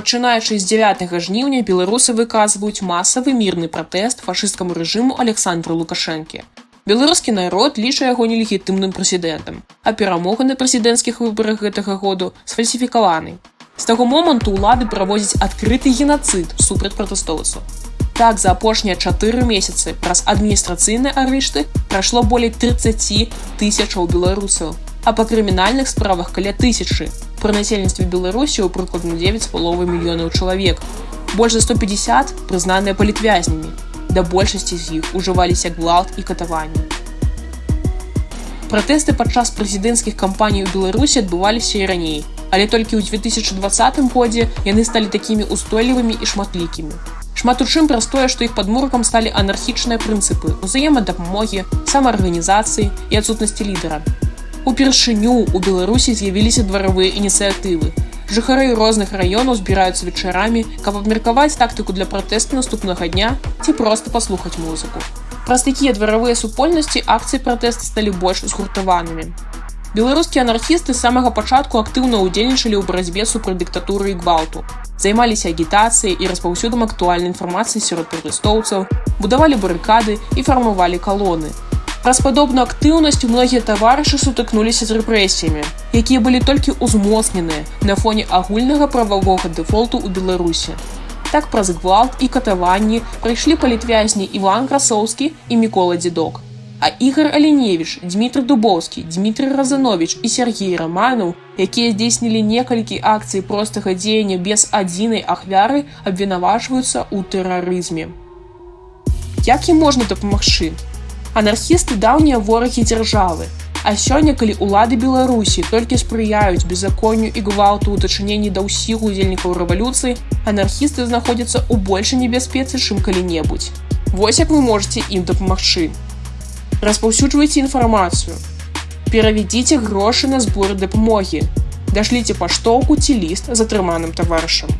Пачынаючы з 9 жніўня беларусы выказваюць масавы мірны пратэст фашысцкаму рэжыму Александра Лукашэнкі. Беларускі народ ліча яго нелегітымным прэзідэнтам, а перамога на прэзідэнцкіх выбарах гэтага году сфальсіфікаваны. З таго моманту ўлады праводзяць адкрыты генацыд супраць пратэстоўцаў. Так за апошнія чатыры месяцы праз адміністрацыйныя арышты прайшло болей 30 тысячаў беларусаў, а па крымінальных справах каля тысячы. Пры насельніцтве Беларусі ў прыкладна 9 з паловы мільёнаў чалавек. Больш за 150 прызнаныя палітвязнямі. Да большасці з іх ужываліся гвалт і катаванні. Пратэсты падчас прэзідэнцкіх кампаній у Беларусі адбываліся і раней, але толькі ў 2020 годзе яны сталі такімі устойлівымі і шматлікімі. Шмат у чым праз тое, што іх падмуркам сталі анархічныя прынцыпы, узаемадапамогі, самаарганізацыі і адсутнасці лідара. Упершыню у Беларусі з'явіліся дваравыя ініцыятывы. Жыхары розных раёнаў збіраюцца вечарамі, каб абмеркаваць тактыку для пратэсту наступнага дня ці проста паслухаць музыку. Праз такія дваравыя супольнасці акцыі пратэста сталі больш згуртаванымі. Беларускія анархісты з самага пачатку актыўна ўдзельнічалі ў барацьбе супраць дыктатуры і гвалту. Займаліся агітацыяй і распаўсюдам актуальнай інфармацыі сярод пратэстоўцаў, будавалі барыкады і фармавалі калоны. Праз падобную актыўнасць многія таварышы сутыкнуліся з рэпрэсіямі, якія былі толькі ўзмоцненыя на фоне агульнага прававога дэфолту ў Беларусі. Так праз гвалт і катаванні прыйшлі палітвязні Іван Красоўскі і Мікола Дзедок. А Ігор Аленевіч, Дмітрий Дубоўскі, Дмітрий Разанович і Сергей Раманаў, якія здзейснілі некалькі акцый простага дзеяння без адзінай ахвяры, абвінавачваюцца ў тэрарызме. Як ім можна дапамагчы? Анархісты даўнія ворагі дзяржавы. А сёння, калі ўлады Беларусі толькі спрыяюць беззаконню і гвалту ў дачыненні да ўсіх удзельнікаў рэвалюцыі, анархісты знаходзяцца ў большай небяспецы, чым калі-небудзь. Вось як вы можете ім дапамагчы. Распаўсюджвайце інфармацыю. Перавядзіце грошы на зборы дапамогі. Дашліце паштоўку ці ліст з атрыманым таварышам